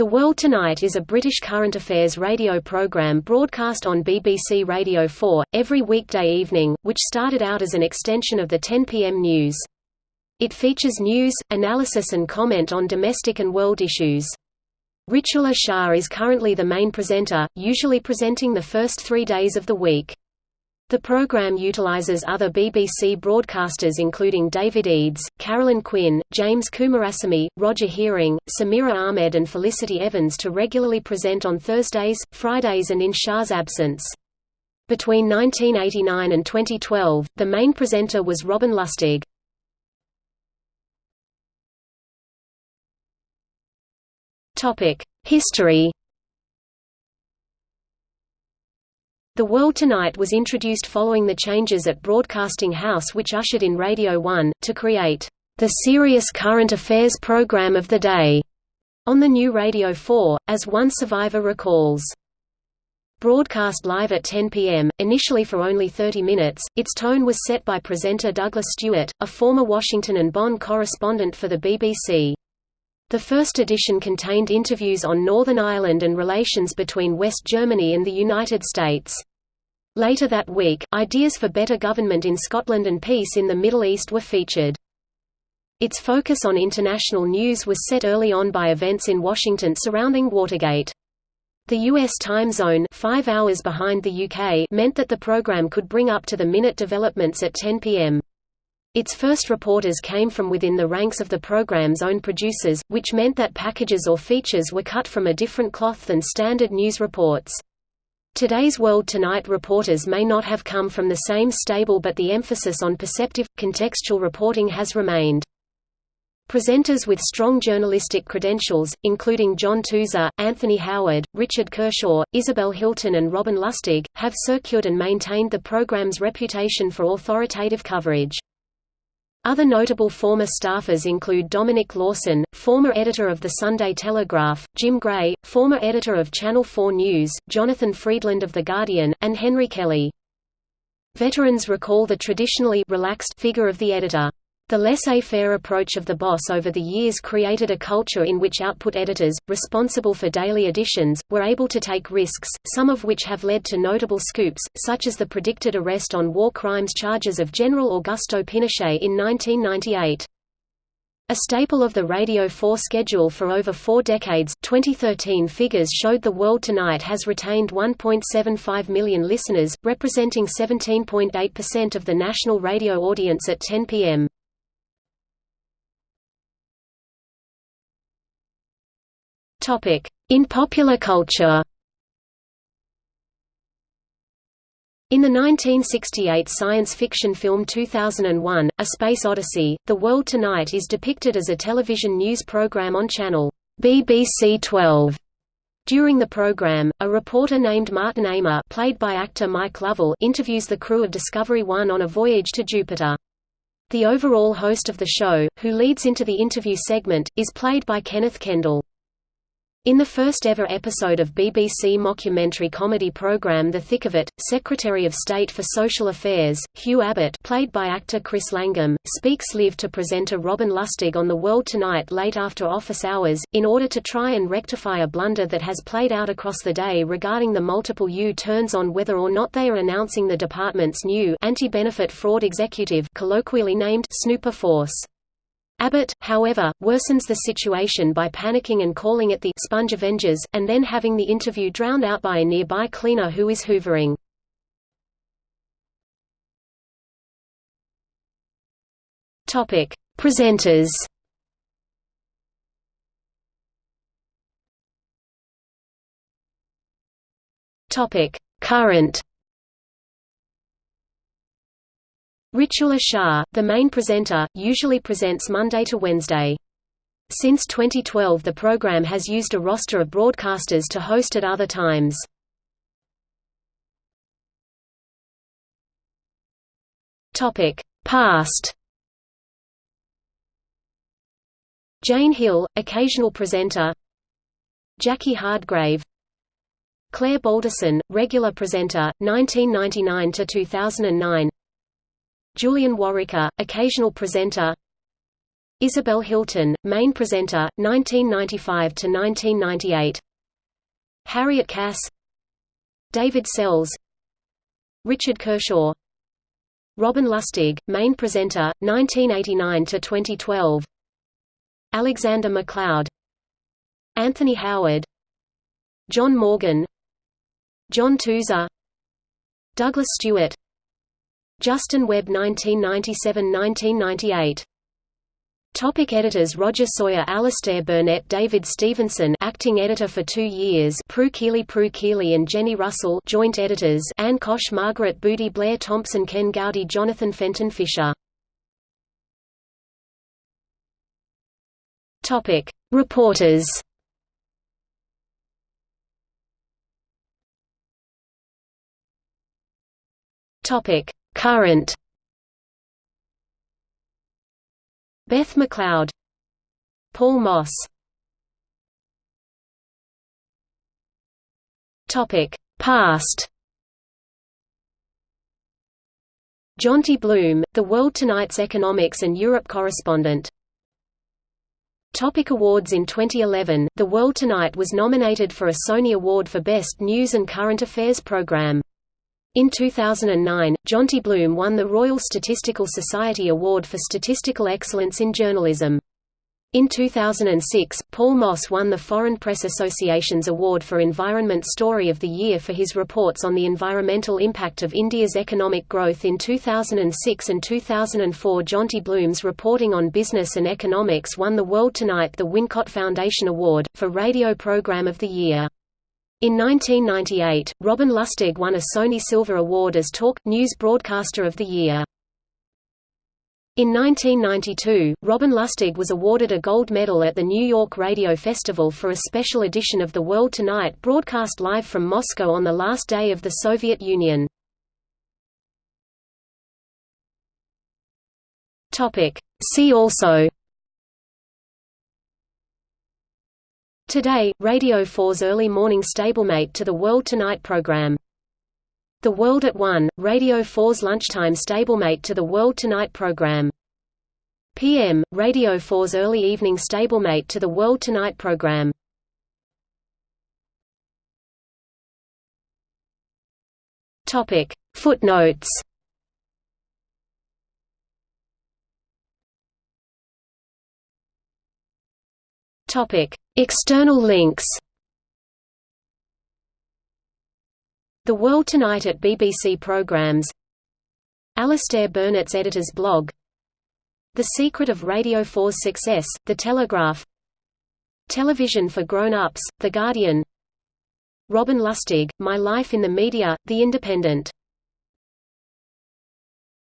The World Tonight is a British current affairs radio programme broadcast on BBC Radio 4, every weekday evening, which started out as an extension of the 10 p.m. news. It features news, analysis and comment on domestic and world issues. Ritula Shah is currently the main presenter, usually presenting the first three days of the week. The program utilizes other BBC broadcasters including David Eades, Carolyn Quinn, James Coomarasamy, Roger Hearing, Samira Ahmed and Felicity Evans to regularly present on Thursdays, Fridays and in Shah's absence. Between 1989 and 2012, the main presenter was Robin Lustig. History The World Tonight was introduced following the changes at Broadcasting House which ushered in Radio 1, to create the serious current affairs program of the day on the new Radio 4, as one survivor recalls. Broadcast live at 10 p.m., initially for only 30 minutes, its tone was set by presenter Douglas Stewart, a former Washington and Bonn correspondent for the BBC. The first edition contained interviews on Northern Ireland and relations between West Germany and the United States. Later that week, ideas for better government in Scotland and peace in the Middle East were featured. Its focus on international news was set early on by events in Washington surrounding Watergate. The U.S. time zone five hours behind the UK meant that the program could bring up-to-the-minute developments at 10 p.m. Its first reporters came from within the ranks of the program's own producers, which meant that packages or features were cut from a different cloth than standard news reports. Today's World Tonight reporters may not have come from the same stable but the emphasis on perceptive, contextual reporting has remained. Presenters with strong journalistic credentials, including John Tusa, Anthony Howard, Richard Kershaw, Isabel Hilton and Robin Lustig, have secured and maintained the program's reputation for authoritative coverage. Other notable former staffers include Dominic Lawson, former editor of the Sunday Telegraph, Jim Gray, former editor of Channel 4 News, Jonathan Freedland of The Guardian, and Henry Kelly. Veterans recall the traditionally relaxed figure of the editor. The laissez-faire approach of the boss over the years created a culture in which output editors, responsible for daily editions, were able to take risks, some of which have led to notable scoops, such as the predicted arrest on war crimes charges of General Augusto Pinochet in 1998. A staple of the Radio 4 schedule for over four decades, 2013 figures showed The World Tonight has retained 1.75 million listeners, representing 17.8% of the national radio audience at 10 p.m. In popular culture In the 1968 science fiction film 2001, A Space Odyssey, The World Tonight is depicted as a television news program on channel BBC 12. During the program, a reporter named Martin Amer played by actor Mike Lovell interviews the crew of Discovery 1 on a voyage to Jupiter. The overall host of the show, who leads into the interview segment, is played by Kenneth Kendall. In the first-ever episode of BBC mockumentary comedy programme The Thick of It, Secretary of State for Social Affairs, Hugh Abbott played by actor Chris Langham, speaks live to presenter Robin Lustig on The World Tonight late after office hours, in order to try and rectify a blunder that has played out across the day regarding the multiple U-turns on whether or not they are announcing the department's new anti-benefit fraud executive colloquially named Snooper Force. Abbott, however, worsens the situation by panicking and calling it the Sponge Avengers, and then having the interview drowned out by a nearby cleaner who is hoovering. Topic: Presenters. Topic: Current. Ritula Shah, the main presenter, usually presents Monday to Wednesday. Since 2012 the program has used a roster of broadcasters to host at other times. Past Jane Hill, occasional presenter Jackie Hardgrave Claire Balderson, regular presenter, 1999–2009 Julian Worricker, occasional presenter. Isabel Hilton, main presenter, 1995–1998 Harriet Cass. David Sells. Richard Kershaw. Robin Lustig, main presenter, 1989–2012 Alexander MacLeod. Anthony Howard. John Morgan. John Tusa Douglas Stewart Justin Webb 1997–1998 Topic editors Roger Sawyer Alastair Burnett David Stevenson acting editor for two years Prue Keeley Prue Keeley and Jenny Russell joint editors Anne Kosh Margaret Booty Blair Thompson Ken Gowdy Jonathan Fenton Fisher. Topic Reporters. Topic Current Beth McLeod Paul Moss. Topic Past. Jonty Bloom, The World Tonight's economics and Europe correspondent. Topic awards In 2011, The World Tonight was nominated for a Sony Award for Best News and Current Affairs Program. In 2009, Jonty Bloom won the Royal Statistical Society Award for Statistical Excellence in Journalism. In 2006, Paul Moss won the Foreign Press Association's Award for Environment Story of the Year for his reports on the environmental impact of India's economic growth in 2006 and 2004 Jonty Bloom's reporting on business and economics won the World Tonight the Wincott Foundation Award, for Radio Program of the Year. In 1998, Robin Lustig won a Sony Silver Award as Talk News Broadcaster of the Year. In 1992, Robin Lustig was awarded a gold medal at the New York Radio Festival for a special edition of The World Tonight broadcast live from Moscow on the last day of the Soviet Union. See also Today, Radio 4's early morning stablemate to the World Tonight program. The World at 1, Radio 4's lunchtime stablemate to the World Tonight program. PM, Radio 4's early evening stablemate to the World Tonight program. Topic: Footnotes. External links. The World Tonight at BBC Programmes Alastair Burnett's editor's blog. The Secret of Radio 4's Success, The Telegraph. Television for Grown-Ups, The Guardian. Robin Lustig, My Life in the Media, The Independent